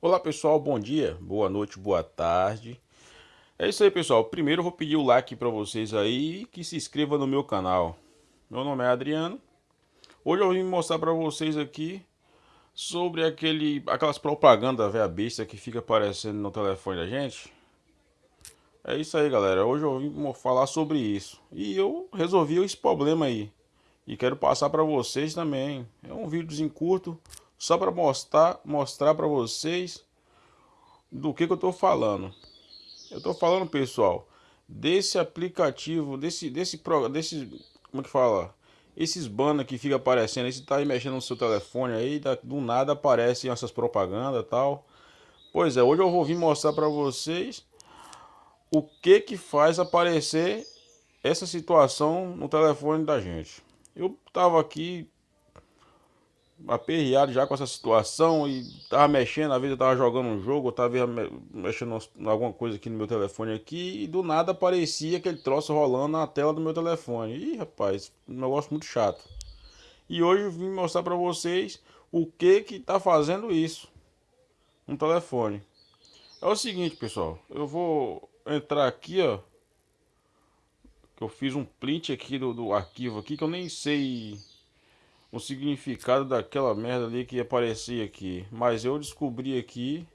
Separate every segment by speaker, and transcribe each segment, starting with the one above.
Speaker 1: Olá pessoal, bom dia, boa noite, boa tarde. É isso aí pessoal, primeiro eu vou pedir o like para vocês aí que se inscreva no meu canal. Meu nome é Adriano. Hoje eu vim mostrar para vocês aqui sobre aquele, aquelas propagandas velha besta que fica aparecendo no telefone da gente. É isso aí galera, hoje eu vim falar sobre isso. E eu resolvi esse problema aí. E quero passar para vocês também. É um vídeozinho curto só para mostrar mostrar para vocês do que, que eu estou falando. Eu estou falando, pessoal, desse aplicativo, desse desse desse como é que fala? Esses banners que fica aparecendo, você tá aí mexendo no seu telefone aí, do nada aparecem essas propagandas tal. Pois é, hoje eu vou vir mostrar para vocês o que que faz aparecer essa situação no telefone da gente. Eu tava aqui aperreado já com essa situação e tava mexendo, às vezes eu tava jogando um jogo, eu tava mexendo alguma coisa aqui no meu telefone aqui e do nada aparecia aquele troço rolando na tela do meu telefone. Ih, rapaz, um negócio muito chato. E hoje eu vim mostrar para vocês o que que tá fazendo isso no telefone. É o seguinte, pessoal, eu vou entrar aqui, ó, que eu fiz um print aqui do, do arquivo aqui que eu nem sei o significado daquela merda ali que aparecia aqui. Mas eu descobri aqui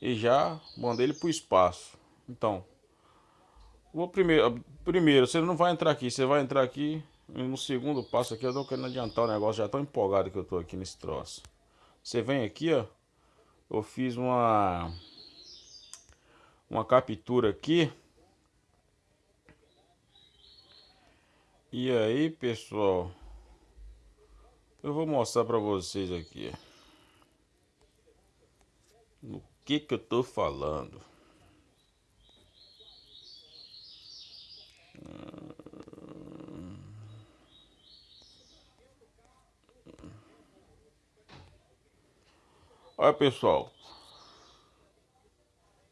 Speaker 1: e já mandei ele pro espaço. Então, vou primeiro, primeiro, você não vai entrar aqui, você vai entrar aqui no segundo passo aqui, eu tô querendo adiantar o negócio, já tô empolgado que eu tô aqui nesse troço. Você vem aqui, ó, eu fiz uma uma captura aqui. E aí, pessoal, eu vou mostrar para vocês aqui. No que que eu tô falando. Olha pessoal,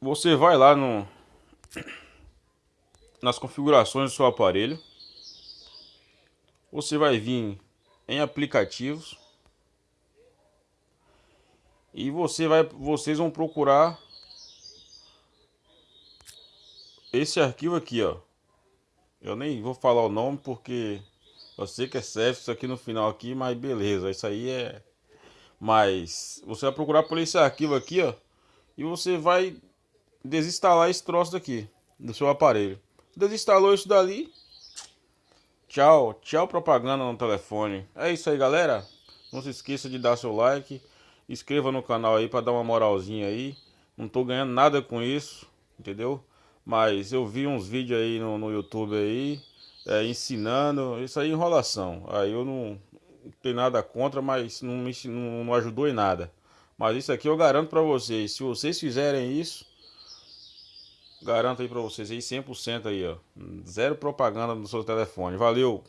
Speaker 1: você vai lá no nas configurações do seu aparelho, você vai vir em aplicativos. E você vai, vocês vão procurar esse arquivo aqui, ó. Eu nem vou falar o nome porque eu sei que é CEF isso aqui no final aqui, mas beleza, isso aí é... Mas você vai procurar por esse arquivo aqui, ó. E você vai desinstalar esse troço daqui do seu aparelho. Desinstalou isso dali, Tchau, tchau propaganda no telefone. É isso aí, galera. Não se esqueça de dar seu like. Inscreva no canal aí para dar uma moralzinha aí. Não tô ganhando nada com isso, entendeu? Mas eu vi uns vídeos aí no, no YouTube aí, é, ensinando. Isso aí é enrolação. Aí eu não, não tenho nada contra, mas não, me, não, não ajudou em nada. Mas isso aqui eu garanto para vocês. Se vocês fizerem isso, Garanto aí pra vocês aí 100% aí, ó. Zero propaganda no seu telefone. Valeu!